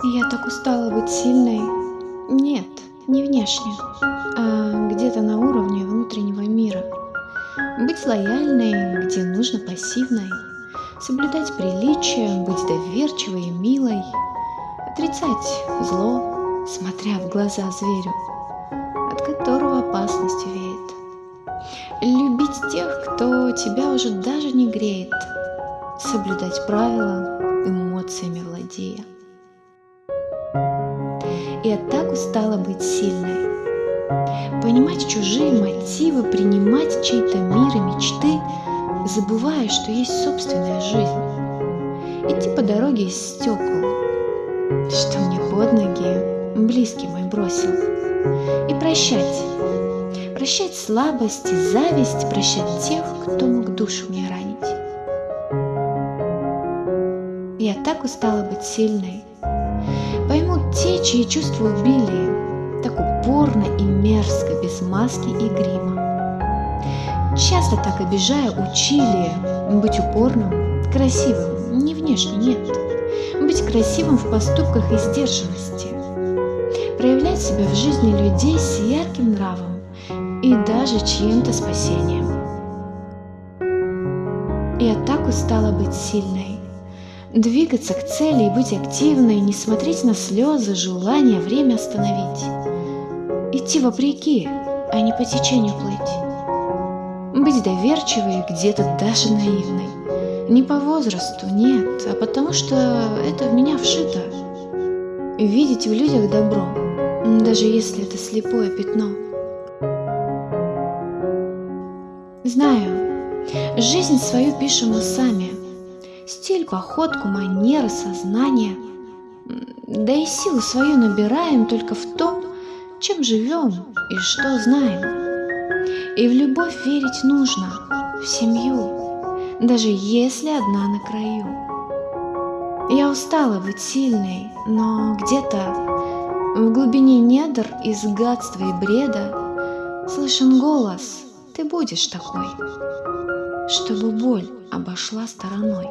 Я так устала быть сильной. Нет, не внешне, а где-то на уровне внутреннего мира. Быть лояльной, где нужно пассивной. Соблюдать приличие, быть доверчивой и милой. Отрицать зло, смотря в глаза зверю, от которого опасность веет. Любить тех, кто тебя уже даже не греет. Соблюдать правила, эмоциями владея. Я так устала быть сильной. Понимать чужие мотивы, принимать чей-то мир и мечты, забывая, что есть собственная жизнь. Идти по дороге из стекол, что мне под ноги близкий мой бросил. И прощать. Прощать слабость и зависть, прощать тех, кто мог душу мне ранить. Я так устала быть сильной, Поймут те, чьи чувства убили, так упорно и мерзко, без маски и грима. Часто так обижая учили быть упорным, красивым, не внешне, нет. Быть красивым в поступках и сдержанности. Проявлять себя в жизни людей с ярким нравом и даже чьим-то спасением. Я так устала быть сильной, Двигаться к цели и быть активной, не смотреть на слезы, желание время остановить. Идти вопреки, а не по течению плыть. Быть доверчивой, где-то даже наивной. Не по возрасту, нет, а потому что это в меня вшито. Видеть в людях добро, даже если это слепое пятно. Знаю, жизнь свою пишем мы сами – Стиль, походку, манеры, сознание. Да и силу свою набираем только в том, чем живем и что знаем. И в любовь верить нужно, в семью, даже если одна на краю. Я устала быть сильной, но где-то в глубине недр из гадства и бреда слышен голос «Ты будешь такой», чтобы боль обошла стороной.